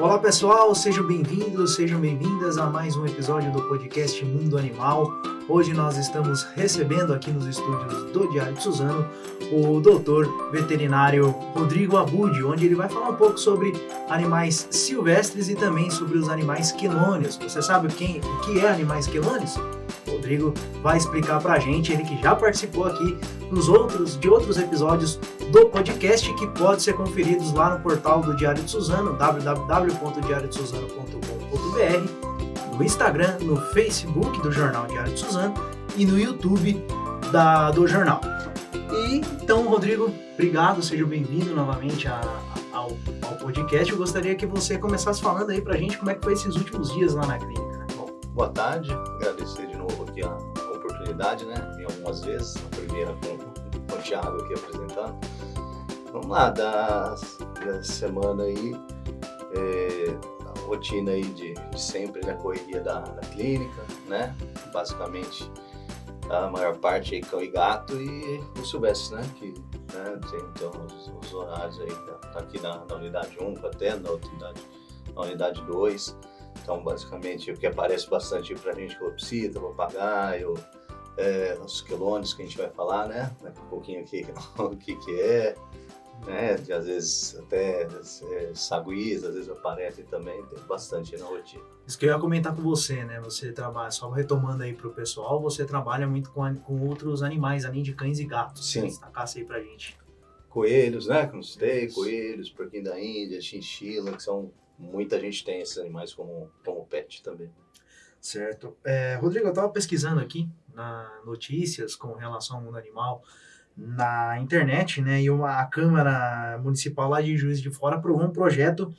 Olá pessoal, sejam bem-vindos, sejam bem-vindas a mais um episódio do podcast Mundo Animal. Hoje nós estamos recebendo aqui nos estúdios do Diário de Suzano o doutor veterinário Rodrigo Abud, onde ele vai falar um pouco sobre animais silvestres e também sobre os animais quelônios. Você sabe quem, o que é animais quelônios? Rodrigo vai explicar pra gente, ele que já participou aqui nos outros, de outros episódios do podcast que pode ser conferidos lá no portal do Diário de Suzano, www.diariodesuzano.com.br, no Instagram, no Facebook do Jornal Diário de Suzano e no YouTube da, do jornal. E então, Rodrigo, obrigado, seja bem-vindo novamente a, a, ao, ao podcast. Eu gostaria que você começasse falando aí pra gente como é que foi esses últimos dias lá na clínica. Boa tarde, agradecer aqui a, oportunidade, né? Vim algumas vezes, a primeira com, o Thiago aqui apresentando. Vamos lá, da, da semana aí, é, a rotina aí de, de sempre, né? Correria da, da clínica, né? Basicamente, a maior parte aí cão e gato e o silvestre, né? Que né, tem então os, os horários aí, tá, tá aqui na, na unidade 1, até na outra unidade, na unidade 2 então, basicamente, o que aparece bastante para a gente, calopsita, papagaio, é, os quelônios que a gente vai falar, né? Daqui um pouquinho aqui o que, que é, né? De, às vezes até é, saguis, às vezes aparecem também, tem bastante na rotina. Isso que eu ia comentar com você, né? Você trabalha, só retomando aí para o pessoal, você trabalha muito com, com outros animais, além de cães e gatos. Sim. Destacasse aí pra gente. Coelhos, né? Como citei, coelhos, porquinho da Índia, chinchila, que são muita gente tem esses animais como, como pet também. Certo. É, Rodrigo, eu estava pesquisando aqui na notícias com relação ao mundo animal na internet, né? E uma, a Câmara Municipal lá de Juiz de Fora aprovou um projeto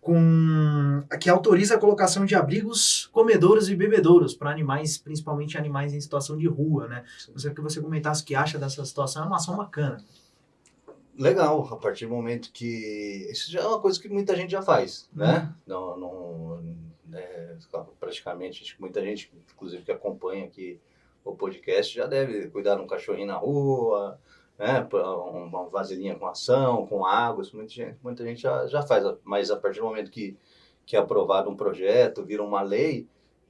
com que autoriza a colocação de abrigos comedouros e bebedouros para animais, principalmente animais em situação de rua, né? Você que você comentasse o que acha dessa situação, é uma ação bacana legal, a partir do momento que. Isso já é uma coisa que muita gente já faz, né? Uhum. Não, não, é, praticamente, acho que muita gente, inclusive que acompanha aqui o podcast, já deve cuidar de um cachorrinho na rua, né? Uma vasilhinha com ação, com água, isso muita gente, muita gente já, já faz. Mas a partir do momento que, que é aprovado um projeto, vira uma lei,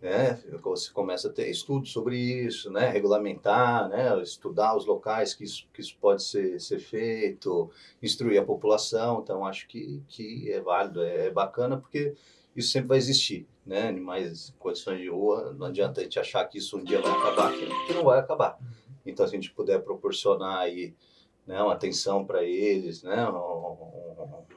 né? Você começa a ter estudos sobre isso, né? Regulamentar, né? Estudar os locais que isso, que isso pode ser, ser feito, instruir a população. Então, acho que, que é válido, é, é bacana, porque isso sempre vai existir, né? Animais em condições de rua, não adianta a gente achar que isso um dia vai acabar, que não vai acabar. Então, se a gente puder proporcionar aí, né, uma atenção para eles, né, uma,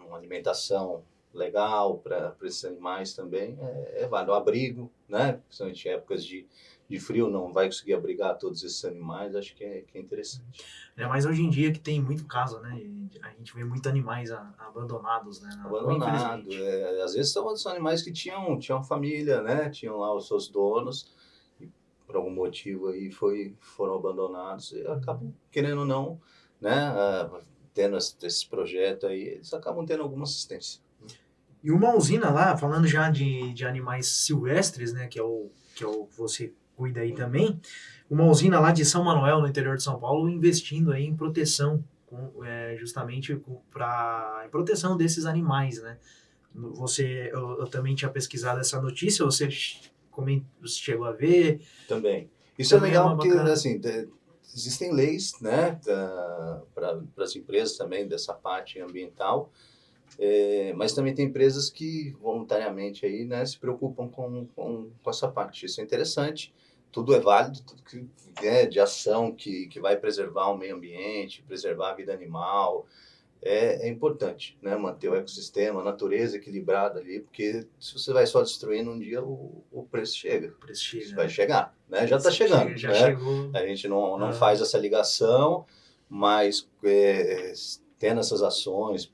uma alimentação legal para esses animais também, é, é válido. O abrigo, né? Principalmente em épocas de, de frio, não vai conseguir abrigar todos esses animais, acho que é, que é interessante. É, mas hoje em dia que tem muito caso, né? A gente vê muitos animais abandonados, né? Abandonados, é, às vezes são os animais que tinham, tinham família, né? Tinham lá os seus donos, e por algum motivo aí foi, foram abandonados e acabam, querendo ou não, né? Uh, tendo esse, esse projeto aí, eles acabam tendo alguma assistência. E uma usina lá, falando já de, de animais silvestres, né, que é o que é o que você cuida aí também, uma usina lá de São Manuel, no interior de São Paulo, investindo aí em proteção, com, é, justamente para proteção desses animais, né? Você, eu, eu, também tinha pesquisado essa notícia, você, você chegou a ver? Também. Isso é também é legal é porque, bacana. assim, existem leis, né, para as empresas também dessa parte ambiental, é, mas também tem empresas que voluntariamente aí, né, se preocupam com, com, com essa parte. Isso é interessante. Tudo é válido, tudo que é de ação que, que vai preservar o meio ambiente, preservar a vida animal, é, é, importante, né? Manter o ecossistema, a natureza equilibrada ali, porque se você vai só destruindo um dia, o, o preço chega. O preço chega. Vai chegar, né? Já está chegando. já né? chegou. A gente não, não ah. faz essa ligação, mas é, tendo essas ações,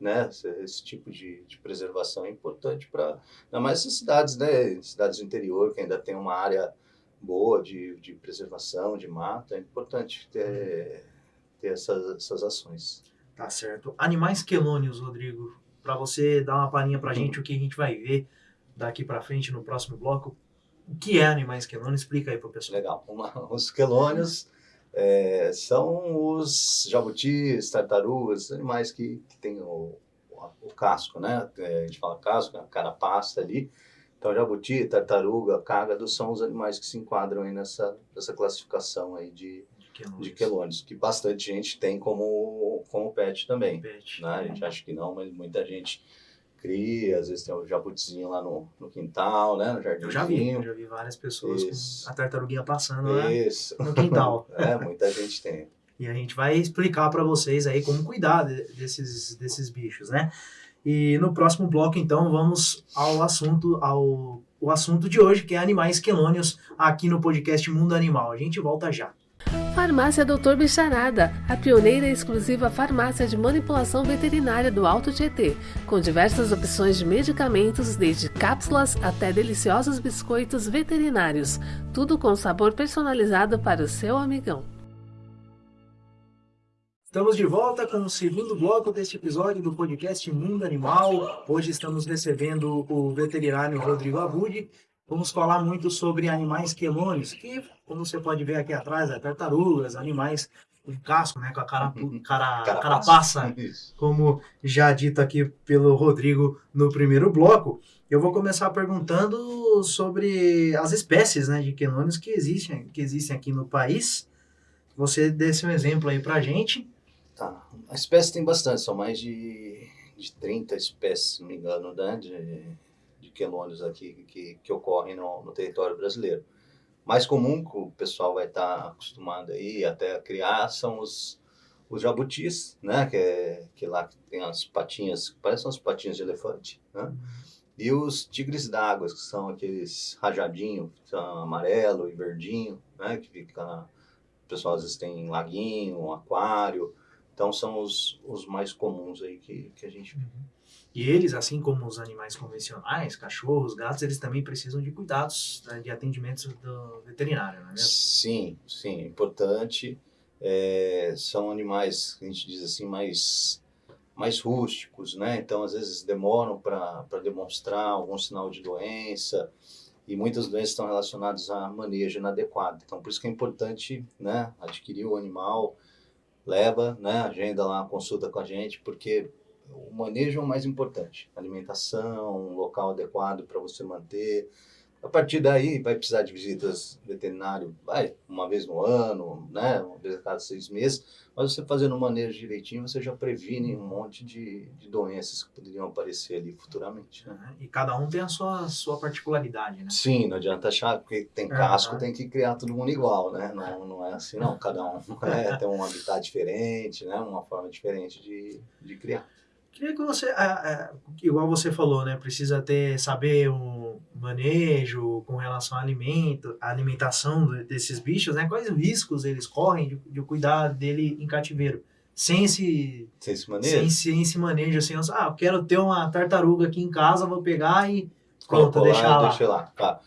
né, esse tipo de, de preservação é importante para, ainda mais essas cidades, né, cidades do interior, que ainda tem uma área boa de, de preservação, de mata, é importante ter, ter essas, essas ações. Tá certo. Animais quelônios, Rodrigo, para você dar uma palhinha para a gente o que a gente vai ver daqui para frente no próximo bloco, o que é animais quelônios? Explica aí para o pessoal. Legal. Uma, os quelônios é, são os jabutis, tartarugas, animais que, que têm o, o casco, né? É, a gente fala casco, a carapaça ali. Então, jabuti, tartaruga, cágado são os animais que se enquadram aí nessa, nessa classificação aí de, de quelônios, que bastante gente tem como, como pet também. Pet. Né? A gente acha que não, mas muita gente cria, às vezes tem o jabutizinho lá no, no quintal, né, no jardim. Eu já vi, eu já vi várias pessoas Isso. com a tartaruguinha passando lá no quintal. é, muita gente tem. E a gente vai explicar para vocês aí como cuidar desses, desses bichos, né? E no próximo bloco, então, vamos ao assunto, ao o assunto de hoje, que é animais quelônios, aqui no podcast Mundo Animal. A gente volta já. Farmácia Doutor Bicharada, a pioneira e exclusiva farmácia de manipulação veterinária do Alto Tietê, com diversas opções de medicamentos, desde cápsulas até deliciosos biscoitos veterinários, tudo com sabor personalizado para o seu amigão. Estamos de volta com o segundo bloco deste episódio do podcast Mundo Animal. Hoje estamos recebendo o veterinário Rodrigo Abud. Vamos falar muito sobre animais quelônios, que, como você pode ver aqui atrás, é tartarugas, animais com casco, né, com a cara, uhum. cara, carapaça, como já dito aqui pelo Rodrigo no primeiro bloco. Eu vou começar perguntando sobre as espécies né, de quelônios que existem, que existem aqui no país. Você desse um exemplo aí pra gente. Tá. A espécie tem bastante, são mais de, de 30 espécies, se não me engano, né? De, de quelônios aqui que, que ocorrem no, no território brasileiro. Mais comum que o pessoal vai estar tá acostumado aí até criar são os, os jabutis, né? Que, é, que lá tem as patinhas, parecem as patinhas de elefante, né? E os tigres d'água, que são aqueles rajadinhos, são amarelo e verdinho, né? Que fica, o pessoal às vezes tem laguinho, aquário, então são os, os mais comuns aí que, que a gente. Uhum. E eles, assim como os animais convencionais, cachorros, gatos, eles também precisam de cuidados, né, de atendimentos do veterinário, não é mesmo? Sim, sim, importante. É, são animais, a gente diz assim, mais, mais rústicos, né? Então, às vezes demoram para demonstrar algum sinal de doença e muitas doenças estão relacionadas a manejo inadequado. Então, por isso que é importante, né, adquirir o animal, leva, né, agenda lá consulta com a gente, porque o manejo é o mais importante. Alimentação, um local adequado para você manter, a partir daí, vai precisar de visitas veterinário, vai uma vez no ano, né? Uma vez a cada seis meses. Mas você fazendo o manejo direitinho, você já previne um monte de, de doenças que poderiam aparecer ali futuramente. Né? E cada um tem a sua, sua particularidade, né? Sim, não adianta achar que tem casco, tem que criar todo mundo igual, né? Não, não é assim, não. Cada um é, tem um habitat diferente, né? Uma forma diferente de, de criar. Queria que você, igual você falou, né, precisa ter, saber um manejo com relação ao alimento, a alimentação desses bichos, né, quais riscos eles correm de, de cuidar dele em cativeiro, sem esse, sem esse manejo, sem, sem esse manejo, assim, ah, eu quero ter uma tartaruga aqui em casa, vou pegar e pronto, deixar lá. Deixa lá, tá.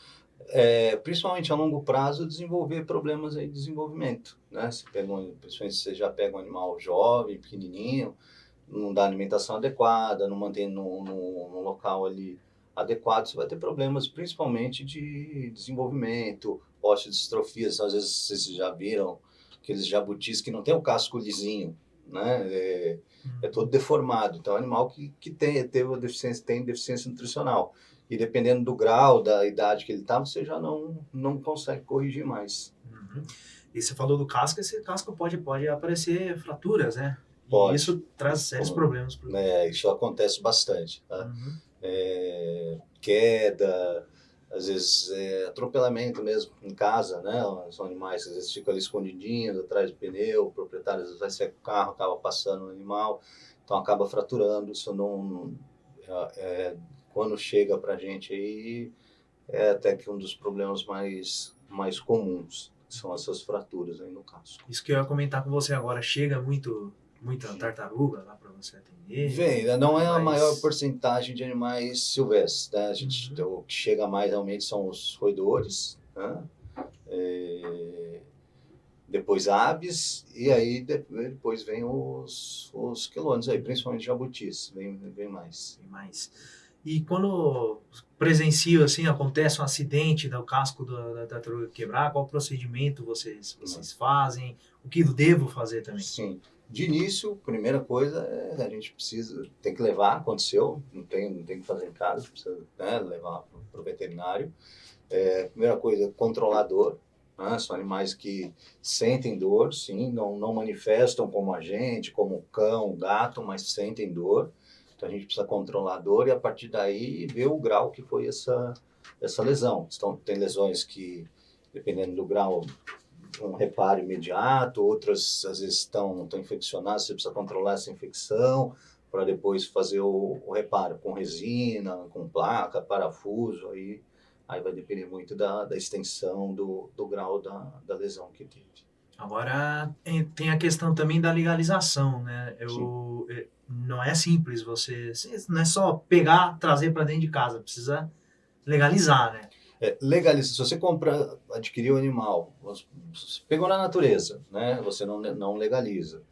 É, principalmente a longo prazo, desenvolver problemas aí de desenvolvimento, né, você pega um, principalmente se você já pega um animal jovem, pequenininho, não dá alimentação adequada, não mantém no, no, local ali adequado, você vai ter problemas principalmente de desenvolvimento, osteodistrofias, às vezes vocês já viram aqueles jabutis que não tem o casco lisinho, né? É, é todo deformado. Então, é um animal que, que tem, teve deficiência, tem deficiência nutricional. E dependendo do grau, da idade que ele está, você já não, não consegue corrigir mais. Uhum. E você falou do casco, esse casco pode, pode aparecer fraturas, né? Pode. E isso traz sérios Como, problemas. Pro... É, isso acontece bastante. Tá? Uhum. É, queda, às vezes é, atropelamento mesmo em casa, né? São animais, às vezes ficam ali escondidinhos atrás do pneu, o proprietário às vezes vai sair com o carro, acaba passando o animal, então acaba fraturando. Isso não. É, é quando chega para a gente aí, é até que um dos problemas mais, mais comuns são essas fraturas aí no caso. Isso que eu ia comentar com você agora, chega muito muita tartaruga lá para você atender? Vem, né? não é a maior porcentagem de animais silvestres, né? A gente, uhum. O que chega mais realmente são os roedores, né? É, depois aves, e aí depois vem os, os quelônios aí, principalmente jabutis, vem, vem mais. Vem mais. E quando presencio, assim, acontece um acidente do casco da, da tartaruga quebrar, qual procedimento vocês, vocês fazem? O que devo fazer também? Sim. De início, primeira coisa é a gente precisa, tem que levar, aconteceu, não tem, não tem que fazer em casa, precisa né, levar para o veterinário. É, primeira coisa, controlador, né, são animais que sentem dor, sim, não, não manifestam como a gente, como o cão, o gato, mas sentem dor. Então a gente precisa controlar a dor e a partir daí ver o grau que foi essa, essa lesão. Então, tem lesões que, dependendo do grau, um reparo imediato, outras às vezes estão, estão infeccionadas, você precisa controlar essa infecção para depois fazer o, o, reparo com resina, com placa, parafuso, aí, aí vai depender muito da, da extensão do, do grau da, da lesão que teve. Agora tem a questão também da legalização, né? Eu, é, não é simples você, não é só pegar, trazer para dentro de casa, precisa legalizar, né? É, legaliza, se você compra, adquirir o um animal, pegou na natureza, né? Você não, não legaliza.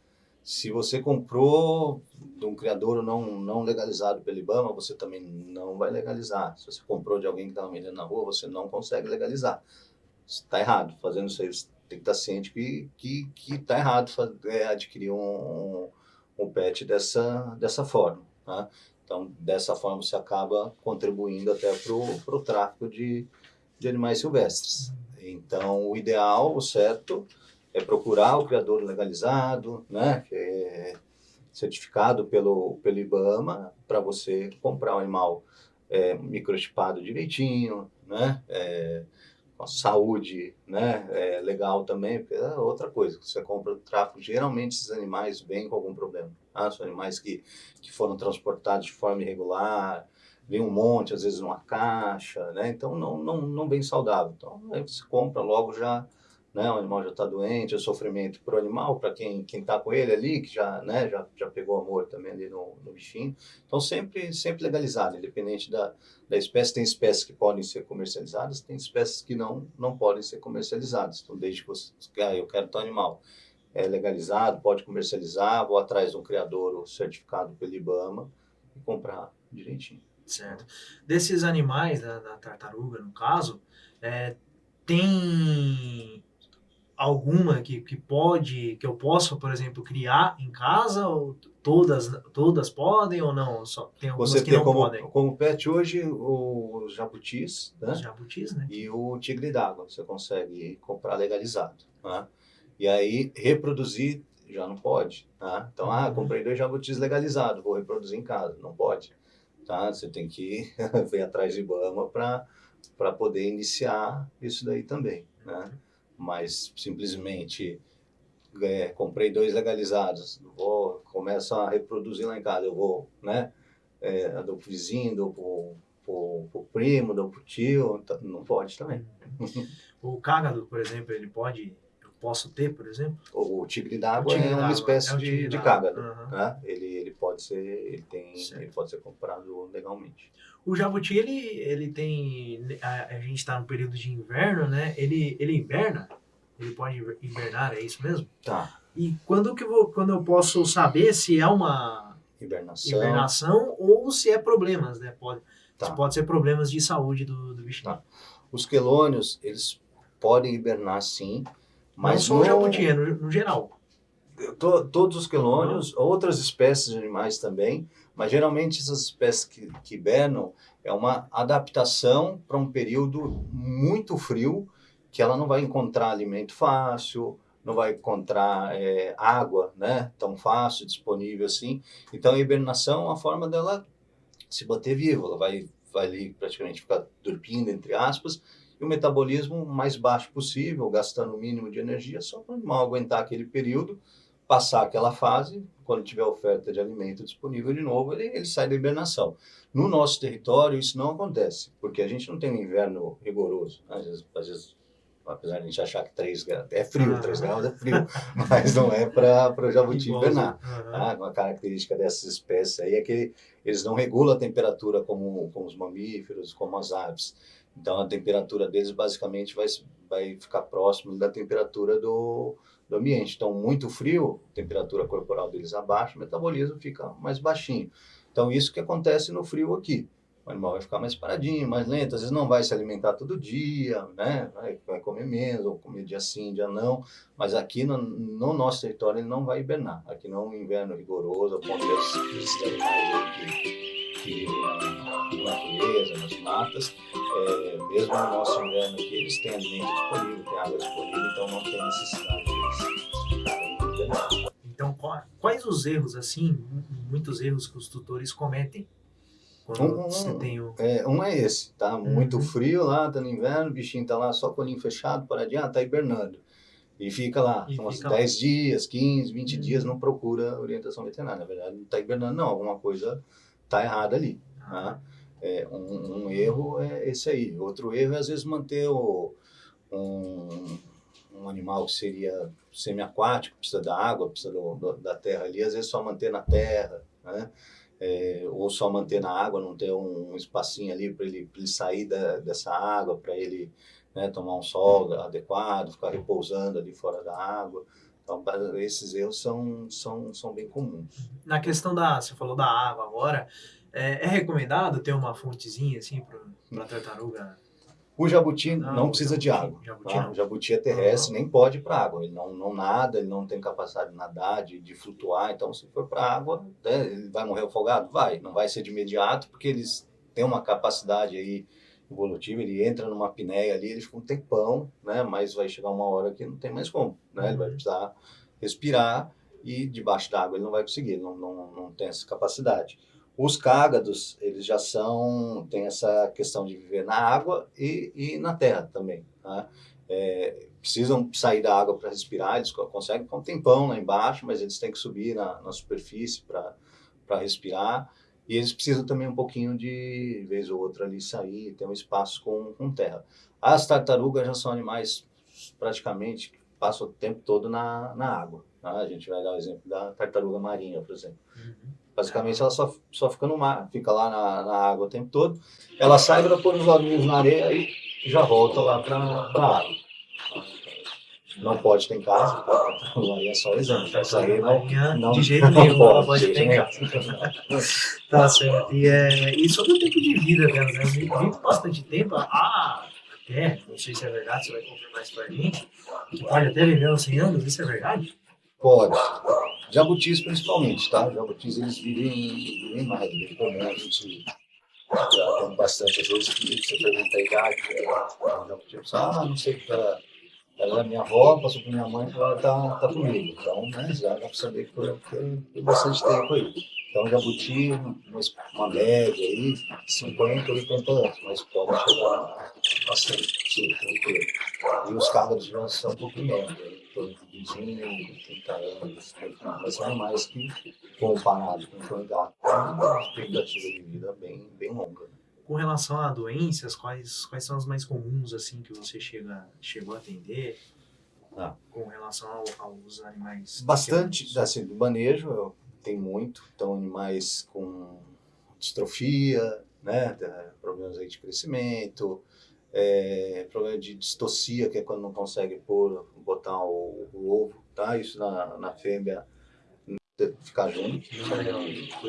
Se você comprou de um criador não, não legalizado pelo IBAMA, você também não vai legalizar. Se você comprou de alguém que estava vendendo na rua, você não consegue legalizar. Está errado. Fazendo isso aí, você tem que estar ciente que que que está errado é, adquirir um, um, pet dessa dessa forma. Tá? Então, dessa forma, você acaba contribuindo até para o tráfico de, de animais silvestres. Então, o ideal, o certo, é procurar o criador legalizado, né, que é certificado pelo, pelo IBAMA, para você comprar o animal é, microchipado direitinho, né, é, com saúde né, é, legal também, porque é outra coisa, você compra o tráfico, geralmente esses animais vêm com algum problema. Tá? São animais que, que foram transportados de forma irregular, vem um monte, às vezes numa caixa, né? Então não, não, não bem saudável. Então aí você compra logo já, né? O animal já está doente, o sofrimento para o animal, para quem quem está com ele ali, que já, né? Já, já pegou amor também ali no, no bichinho. Então sempre sempre legalizado, independente da, da espécie. Tem espécies que podem ser comercializadas, tem espécies que não não podem ser comercializadas. Então desde que você, ah, eu quero tal animal é legalizado, pode comercializar, vou atrás de um criador certificado pelo IBAMA e comprar direitinho. Certo. Desses animais, da, da tartaruga no caso, é, tem alguma que, que pode, que eu possa, por exemplo, criar em casa? Ou todas, todas podem ou não? Só tem algumas Você que tem não como, podem. como pet hoje os jabutis, né? Os jabutis, né? E o tigre d'água, você consegue comprar legalizado, né? E aí reproduzir já não pode, tá? Então, ah, uhum. comprei dois jabutis legalizados, vou reproduzir em casa, não pode tá? Você tem que ver atrás de Ibama para poder iniciar isso daí também, né? Mas simplesmente é, comprei dois legalizados, vou começo a reproduzir lá em casa, eu vou, né? É, dou pro vizinho, dou pro, pro, pro primo, dou pro tio, não pode também. O cágado, por exemplo, ele pode posso ter, por exemplo? O, tigre d'água é uma espécie é de, de cágado. Uhum. Né? Ele, ele pode ser, ele tem, ele pode ser comprado legalmente. O jabuti ele, ele tem, a, a gente está no período de inverno, né? Ele, ele inverna? Ele pode invernar, é isso mesmo? Tá. E quando que vou, quando eu posso saber se é uma hibernação, hibernação ou se é problemas, né? Pode, tá. pode ser problemas de saúde do, do bichinho. Tá. Os quelônios, eles podem hibernar sim, mas não só o jabuti, é no, no geral. To, todos os quelônios, outras espécies de animais também, mas geralmente essas espécies que, que hibernam é uma adaptação para um período muito frio, que ela não vai encontrar alimento fácil, não vai encontrar é, água né, tão fácil, disponível assim. Então a hibernação é uma forma dela se manter viva, ela vai, vai ali praticamente ficar dormindo, entre aspas, e o metabolismo mais baixo possível, gastando o mínimo de energia, só para o animal aguentar aquele período, passar aquela fase, quando tiver oferta de alimento disponível de novo, ele, ele sai da hibernação. No nosso território, isso não acontece, porque a gente não tem um inverno rigoroso. Às vezes, às vezes apesar de a gente achar que 3 graus é frio, 3 graus é frio, mas não é para o jabuti hibernar. Uhum. Tá? Uma característica dessas espécies aí é que eles não regulam a temperatura como, como os mamíferos, como as aves. Então a temperatura deles basicamente vai, vai ficar próximo da temperatura do, do ambiente. Então, muito frio, temperatura corporal deles abaixa, o metabolismo fica mais baixinho. Então, isso que acontece no frio aqui. o animal vai ficar mais paradinho, mais lento, às vezes não vai se alimentar todo dia, né? Vai, comer menos, ou comer dia sim, dia não. Mas aqui no, no, nosso território ele não vai hibernar. Aqui não é um inverno rigoroso, a ponto que vivem na, natureza, nas matas. É, mesmo no nosso inverno aqui, eles têm alimento disponível, têm água disponível, então não tem necessidade de. Então, quais os erros, assim, muitos erros que os tutores cometem quando um, você tem o... É, um é esse, tá? Muito uhum. frio lá, tá no inverno, o bichinho tá lá só com o olhinho fechado, paradinho, ah, tá hibernando. E fica lá, e uns 10 dias, 15, 20 uhum. dias, não procura orientação veterinária. Na verdade, não tá hibernando, não, alguma coisa tá errada ali. Tá? Ah. Tá? É, um, um, erro é esse aí. Outro erro é, às vezes, manter o, um, um animal que seria semi-aquático, precisa da água, precisa do, do, da terra ali, às vezes só manter na terra, né? é, ou só manter na água, não ter um, um espacinho ali para ele, ele sair da, dessa água, para ele né, tomar um sol adequado, ficar repousando ali fora da água. Então, esses erros são, são, são bem comuns. Na questão da, você falou da água agora, é, é recomendado ter uma fontezinha assim para a tartaruga o jabuti não, não precisa de água. Jabuti, tá? O jabuti é terrestre, nem pode ir para água. Ele não, não nada, ele não tem capacidade de nadar, de, de flutuar. Então, se for para água, né, ele vai morrer afogado? Vai. Não vai ser de imediato, porque eles têm uma capacidade aí evolutiva. Ele entra numa apneia ali, ele fica um tempão, né? mas vai chegar uma hora que não tem mais como. Né? Ele vai uhum. precisar respirar e debaixo d'água ele não vai conseguir, não, não, não tem essa capacidade. Os cágados, eles já são, tem essa questão de viver na água e, e na terra também. Tá? É, precisam sair da água para respirar, eles conseguem com um tempão lá embaixo, mas eles têm que subir na, na superfície para respirar. E eles precisam também um pouquinho de, vez ou outra, ali sair, ter um espaço com, com terra. As tartarugas já são animais praticamente que passam o tempo todo na, na água. Tá? A gente vai dar o exemplo da tartaruga marinha, por exemplo. Uhum. Basicamente, ela só, só fica no mar, fica lá na, na água o tempo todo. Ela sai para pôr os olhinhos na areia e já volta lá para a água. Não pode ter em casa, aí é só exame. Isso aí não, não, de jeito nenhum, não pode ter em casa. tá certo. E, é, e sobre o tempo de vida né? Vive bastante tempo. Ah, até, não sei se é verdade, você vai confirmar isso para mim, que pode até viver uns 100 anos, isso é verdade? Pode. Jabutis principalmente, tá? Jabutis eles vivem, vivem mais, bem comum, a gente tem bastante, às vezes que você pergunta a idade, a jabuti ah, não sei, ela, ela é minha avó, passou para minha mãe, ela tá, tá comigo. Então, né, já dá para saber que tem bastante tempo aí. Então, jabuti, uma, média aí, 50, 80 anos, mas pode chegar bastante, tranquilo. E os carros já são um pouquinho menos de 20, 30 anos, mas são animais que, comparado com o têm uma expectativa de vida bem, bem longa. Com relação a doenças, quais, quais são as mais comuns assim que você chega, chegou a atender? Ah. Com relação ao, aos animais? Bastante, assim, do manejo tem muito. Então, animais com distrofia, né, problemas aí de crescimento, é, problema de distocia, que é quando não consegue pôr, botar o, o ovo, tá? Isso na, na fêmea ficar junto.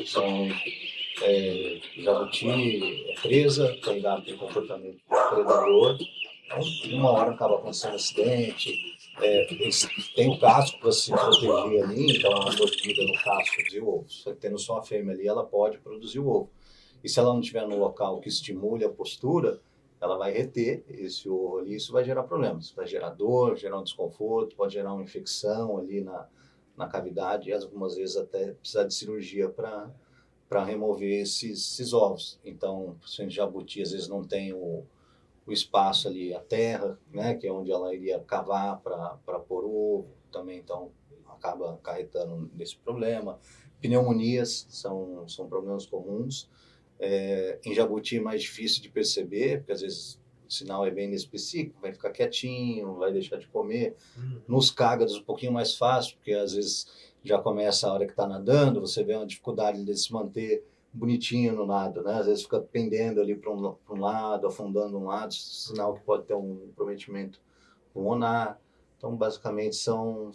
São é, jabuti, é presa, candidato tem comportamento predador. Então, uma hora acaba acontecendo acidente, é, tem o casco para se proteger ali, então a mordida no casco produzir o ovo. Só tendo só a fêmea ali, ela pode produzir o ovo. E se ela não estiver no local que estimule a postura, ela vai reter esse ovo ali, isso vai gerar problemas, vai gerar dor, gerar um desconforto, pode gerar uma infecção ali na, na cavidade e algumas vezes até precisar de cirurgia para para remover esses, esses, ovos. Então, o jabuti às vezes não tem o, o espaço ali, a terra, né, que é onde ela iria cavar para pôr o ovo, também então acaba acarretando nesse problema. Pneumonias são, são problemas comuns. É, em jabuti é mais difícil de perceber, porque às vezes o sinal é bem inespecífico, vai ficar quietinho, vai deixar de comer. Uhum. Nos cágados um pouquinho mais fácil, porque às vezes já começa a hora que está nadando, você vê uma dificuldade de se manter bonitinho no nado, né? Às vezes fica pendendo ali para um, um, lado, afundando um lado, sinal que pode ter um comprometimento pulmonar. Então, basicamente, são,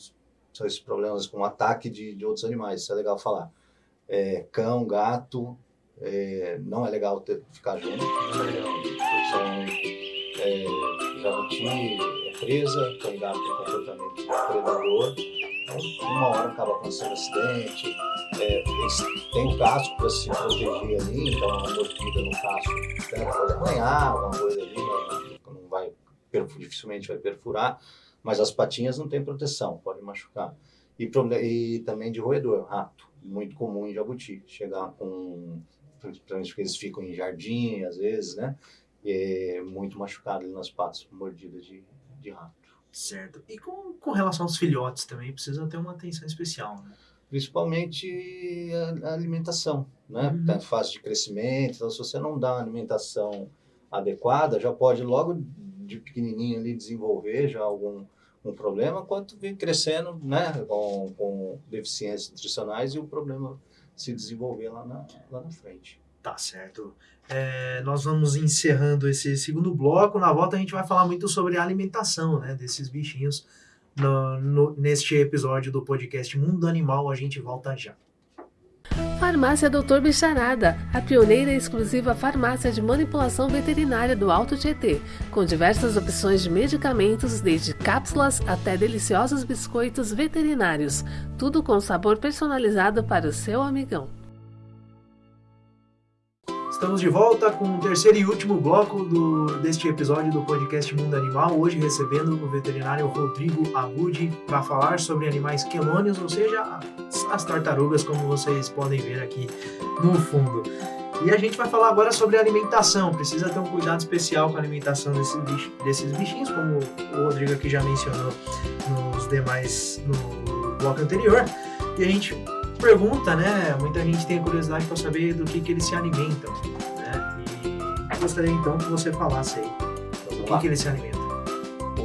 são esses problemas com ataque de, de outros animais, isso é legal falar. É, cão, gato, é, não é legal ter, ficar junto. São é, jabuti é presa, tem comportamento predador. Então, uma hora acaba acontecendo acidente. É, tem o casco para se proteger ali, então uma mordida no casco né, pode arranhar, alguma coisa ali, mas não vai, dificilmente vai perfurar. Mas as patinhas não tem proteção, pode machucar. E, e também de roedor, rato, muito comum em jabuti. Chegar com principalmente porque eles ficam em jardim, às vezes, né? É muito machucado ali nas patas, mordida de, de rato. Certo. E com, com relação aos filhotes também, precisa ter uma atenção especial, né? Principalmente a, a alimentação, né? Uhum. Tá fase de crescimento, então se você não dá uma alimentação adequada, já pode logo de pequenininho ali desenvolver já algum um problema, quanto vem crescendo, né? Com, com deficiências nutricionais e o problema se desenvolver lá na, lá na frente. Tá certo. É, nós vamos encerrando esse segundo bloco. Na volta a gente vai falar muito sobre a alimentação né, desses bichinhos. No, no, neste episódio do podcast Mundo Animal, a gente volta já. Farmácia Doutor Bicharada, a pioneira e exclusiva farmácia de manipulação veterinária do Alto Tietê, com diversas opções de medicamentos, desde cápsulas até deliciosos biscoitos veterinários, tudo com sabor personalizado para o seu amigão. Estamos de volta com o terceiro e último bloco do, deste episódio do podcast Mundo Animal. Hoje recebendo o veterinário Rodrigo Abudi para falar sobre animais quelônios, ou seja, as tartarugas, como vocês podem ver aqui no fundo. E a gente vai falar agora sobre alimentação. Precisa ter um cuidado especial com a alimentação desses, desses bichinhos, como o Rodrigo aqui já mencionou nos demais no bloco anterior. E a gente pergunta, né? Muita gente tem curiosidade para saber do que, que eles se alimentam, né? E gostaria então que você falasse aí do que, que eles se alimentam.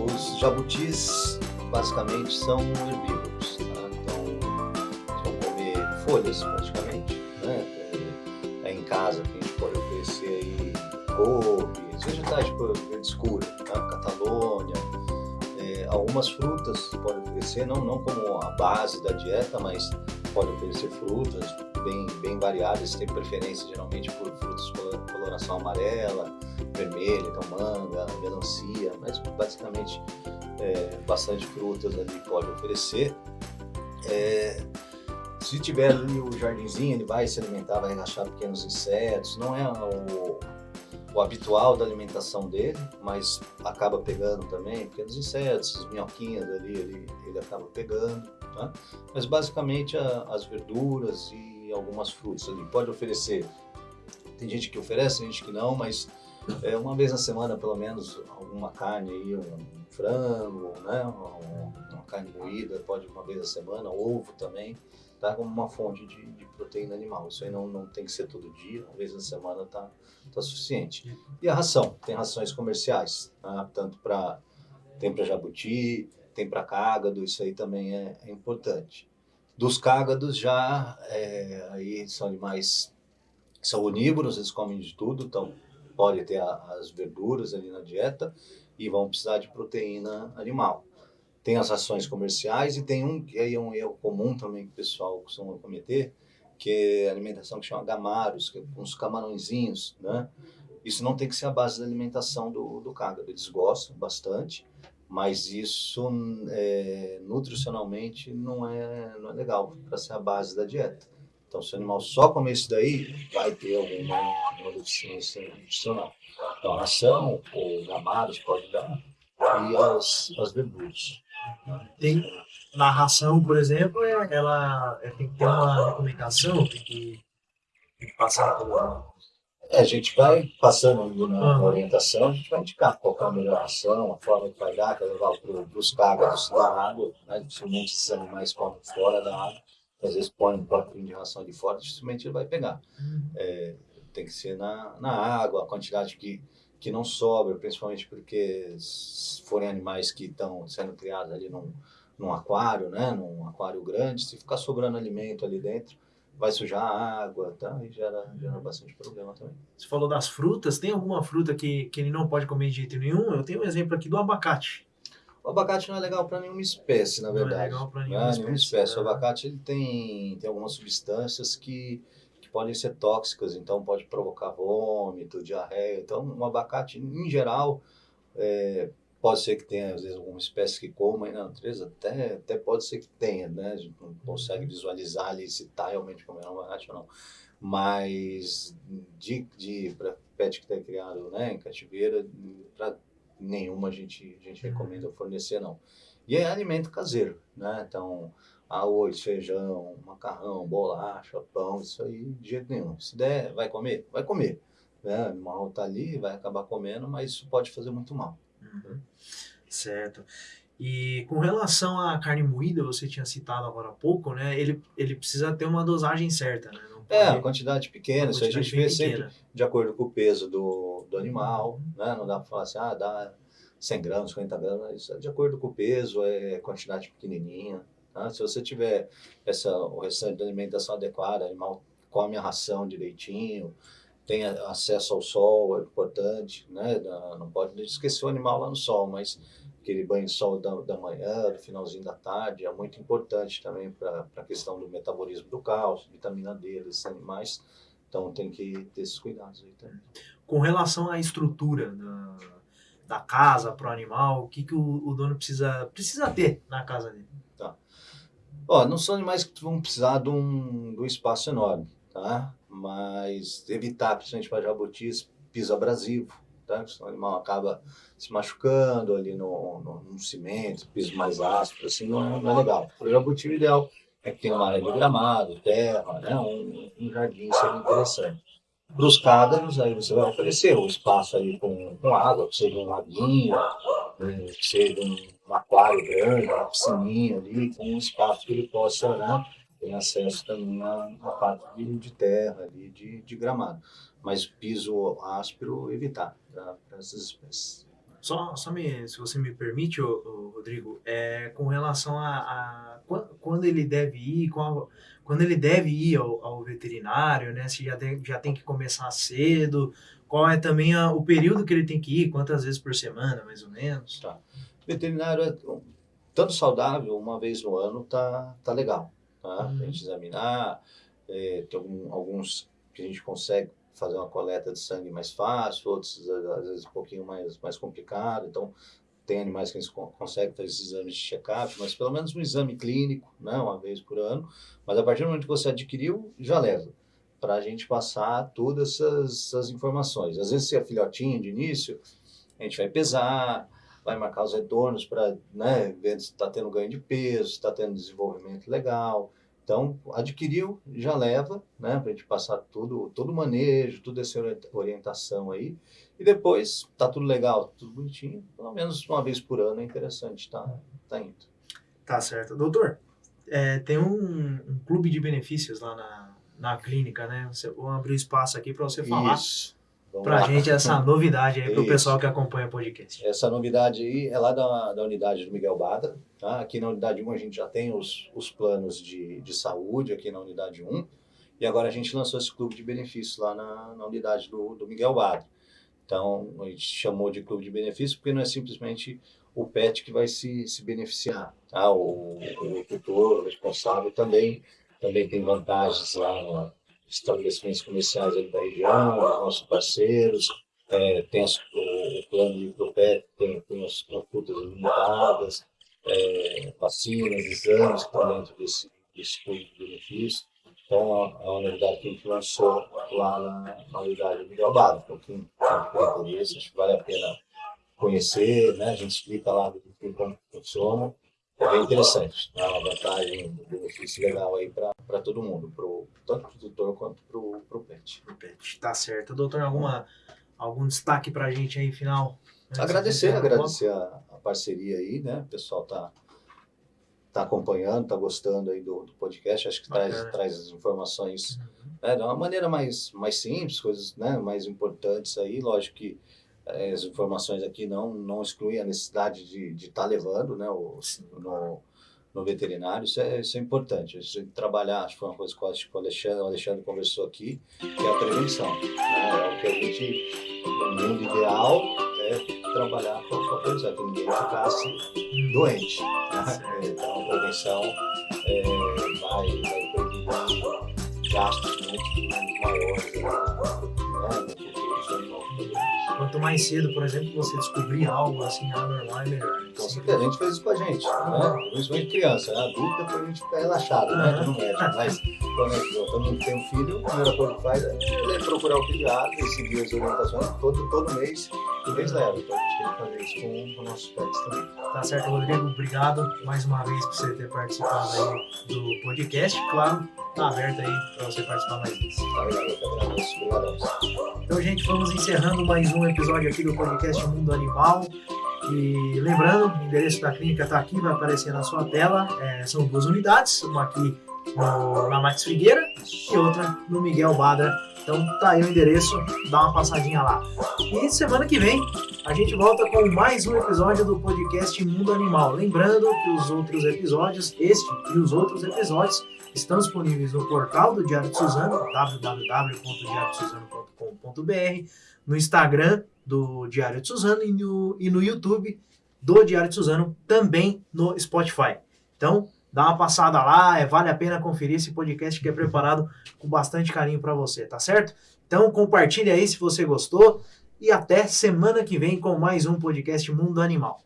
Os jabutis basicamente são herbívoros, tá? então vão comer folhas praticamente, né? É, é em casa que a gente pode oferecer aí couves, vegetais de verde escuro, tá? Catalônia, é, algumas frutas pode oferecer, não, não como a base da dieta, mas pode oferecer frutas bem, bem variadas, tem preferência geralmente por frutas com coloração amarela, vermelha, então manga, melancia, mas basicamente é, bastante frutas ali pode oferecer. É, se tiver ali o jardinzinho, ele vai se alimentar, vai achar pequenos insetos, não é o, o habitual da alimentação dele, mas acaba pegando também pequenos insetos, as minhoquinhas ali, ele, ele acaba pegando. Né? Mas basicamente a, as verduras e algumas frutas ali. Pode oferecer, tem gente que oferece, tem gente que não, mas é, uma vez na semana pelo menos alguma carne aí, um frango, né? uma, uma carne moída, pode uma vez na semana, ovo também, tá? como uma fonte de, de, proteína animal. Isso aí não, não tem que ser todo dia, uma vez na semana tá, tá suficiente. E a ração, tem rações comerciais, tá? tanto para tem para jabuti, tem para cágado, isso aí também é, é importante. Dos cágados já, é, aí são animais, são onívoros, eles comem de tudo, então pode ter a, as verduras ali na dieta e vão precisar de proteína animal. Tem as rações comerciais e tem um que é um erro comum também que o pessoal costuma cometer, que é a alimentação que chama gamaros, que é uns camarõezinhos, né? Isso não tem que ser a base da alimentação do, do cágado, eles gostam bastante, mas isso é, nutricionalmente não é, não é legal para ser a base da dieta. Então, se o animal só comer isso daí, vai ter alguma uma deficiência nutricional. Então, ração ou gamados pode dar, e as, as verduras. Tem, na ração, por exemplo, ela tem que ter uma recomendação, tem que, tem que passar por é, a gente vai passando na uhum. orientação, a gente vai indicar qual é a melhor ação, a forma que vai dar, que é levar para os cágados da água, né? dificilmente esses animais comem fora da água, às vezes põe um próprio de ração de fora, dificilmente ele vai pegar. Uhum. É, tem que ser na, na água, a quantidade que, que não sobra, principalmente porque se forem animais que estão sendo criados ali num, num aquário, né? num aquário grande, se ficar sobrando alimento ali dentro, vai sujar a água, tá? E gera, gera bastante problema também. Você falou das frutas, tem alguma fruta que, que ele não pode comer de jeito nenhum? Eu tenho um exemplo aqui do abacate. O abacate não é legal para nenhuma espécie, na verdade. Não é legal para nenhuma, é, nenhuma, espécie. O abacate ele tem, tem algumas substâncias que podem ser tóxicas, então pode provocar vômito, diarreia. Então, um abacate, em geral, é, pode ser que tenha, às vezes, alguma espécie que coma aí na natureza, até, até pode ser que tenha, né? A gente não consegue visualizar ali se está realmente comendo um abacate ou não. Mas, de, de para pet que está criado né, em cativeira, para nenhuma a gente, a gente recomenda fornecer, não. E é alimento caseiro, né? Então, arroz, feijão, macarrão, bolacha, pão, isso aí de jeito nenhum. Se der, vai comer? Vai comer. Né? O animal está ali, vai acabar comendo, mas isso pode fazer muito mal. Uhum. Certo. E com relação à carne moída, você tinha citado agora há pouco, né? Ele, ele precisa ter uma dosagem certa, né? É, a quantidade pequena, isso a gente vê pequena. sempre de acordo com o peso do, do animal, uhum. né? Não dá para falar assim, ah, dá 100 gramas, 50 gramas, isso é de acordo com o peso, é quantidade pequenininha. Tá? Se você tiver essa, o restante da alimentação adequada, animal come a ração direitinho, tem acesso ao sol, é importante, né? Não pode esquecer o animal lá no sol, mas aquele banho de sol da, da manhã, do finalzinho da tarde, é muito importante também para a questão do metabolismo do cálcio, vitamina D desses animais. Então tem que ter esses cuidados aí também. Com relação à estrutura da, da casa para o animal, o que, que o, o, dono precisa, precisa ter na casa dele? Ó, não são animais que vão precisar de um, de um espaço enorme, tá? Mas evitar, principalmente para jabutis, piso abrasivo, tá? Senão o animal acaba se machucando ali no, no, no cimento, piso mais áspero, assim, não, não é legal. Para o jabuti, o ideal é que tenha uma área de gramado, terra, né? um, um jardim seria interessante. Para os cádaros, aí você vai oferecer o um espaço aí com, com água, que seja um laguinho, né? que seja um aquário grande, uma piscininha ali, com um espaço que ele possa né? ter acesso também a, a parte de, de terra, ali, de, de gramado. Mas piso áspero, evitar para essas espécies. Só, só me, se você me permite, ô, ô, Rodrigo, é, com relação a, a, quando ele deve ir, qual, quando ele deve ir ao, ao, veterinário, né? Se já tem, já tem que começar cedo, qual é também a, o período que ele tem que ir, quantas vezes por semana, mais ou menos? Tá. Veterinário é tanto saudável, uma vez no ano tá, tá legal, tá? Uhum. Pra gente examinar, é, tem algum, alguns que a gente consegue fazer uma coleta de sangue mais fácil, outros às vezes um pouquinho mais, mais complicado. Então, tem animais que a gente consegue fazer esses exames de check-up, mas pelo menos um exame clínico, né, uma vez por ano. Mas a partir do momento que você adquiriu, já leva para a gente passar todas essas, essas, informações. Às vezes, se é filhotinho de início, a gente vai pesar, vai marcar os retornos para né, ver se está tendo ganho de peso, se está tendo desenvolvimento legal. Então, adquiriu, já leva, né, para a gente passar tudo, todo o manejo, toda essa orientação aí. E depois, tá tudo legal, tudo bonitinho, pelo menos uma vez por ano é interessante, tá, tá indo. Tá certo. Doutor, é, tem um, um, clube de benefícios lá na, na clínica, né? Você, vou abrir espaço aqui para você falar. Isso. Para a gente essa novidade aí para o pessoal que acompanha o podcast. Essa novidade aí é lá da, da unidade do Miguel Badra. Tá? Aqui na unidade 1 a gente já tem os, os planos de, de saúde aqui na unidade 1. E agora a gente lançou esse clube de benefícios lá na, na unidade do, do Miguel Badra. Então a gente chamou de clube de benefícios porque não é simplesmente o pet que vai se, se beneficiar. Tá? O, o tutor, o responsável também, também tem vantagens lá estabelecimentos comerciais ali da região, os nossos parceiros, é, tem as, o, o, plano de Propet, tem, tem as consultas limitadas, é, vacinas, exames que estão dentro desse, desse plano de benefício. Então, a, a unidade que a gente lançou lá na, na unidade de Galbado, então quem tem interesse, acho que vale a pena conhecer, né? a gente explica lá como funciona, é bem interessante, é uma vantagem, um benefício legal aí para todo mundo, pro, tanto para o tutor quanto para o pet. Pro pet, tá certo. Doutor, alguma, algum destaque para a gente aí, final? Agradecer, agradecer a, a, parceria aí, né? O pessoal tá, tá acompanhando, tá gostando aí do, do podcast, acho que traz, traz as informações uhum. né, de uma maneira mais, mais simples, coisas né, mais importantes aí, lógico que as informações aqui não, não excluem a necessidade de estar tá levando né, o, no, no veterinário, isso é, isso é importante. Isso é trabalhar, acho que foi uma coisa que o Alexandre, o Alexandre conversou aqui, que é a prevenção. Né? É o que a gente, no mundo ideal, é trabalhar com a prevenção, que ninguém ficasse doente. Né? Então, a prevenção é, vai, vai prevenir gastos muito maiores, né? Quanto mais cedo, por exemplo, você descobrir algo assim anormal, é melhor. Com certeza, a gente fez isso com a gente, né? Principalmente criança, né? Adulto, depois a gente fica relaxado, né? No médico. Mas quando gente todo mundo tem um filho, a primeira coisa que faz é procurar o pediatra e seguir as orientações todo, todo mês e mês leva. Então a gente tem que fazer isso com, com nossos pets também. Tá certo, Rodrigo. Obrigado mais uma vez por você ter participado aí do podcast. Claro, tá aberto aí para você participar mais vezes. Então, gente, vamos encerrando mais um episódio aqui do podcast Mundo Animal. E lembrando, o endereço da clínica está aqui, vai aparecer na sua tela. É, são duas unidades, uma aqui no, na Max Figueira e outra no Miguel Badra. Então tá aí o endereço, dá uma passadinha lá. E semana que vem a gente volta com mais um episódio do podcast Mundo Animal. Lembrando que os outros episódios, este e os outros episódios, estão disponíveis no portal do Diário de Suzano, www.diariodesuzano.com.br, no Instagram do Diário de Suzano e no, e no YouTube do Diário de Suzano, também no Spotify. Então, dá uma passada lá, é, vale a pena conferir esse podcast que é preparado com bastante carinho para você, tá certo? Então, compartilhe aí se você gostou e até semana que vem com mais um podcast Mundo Animal.